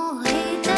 morrer.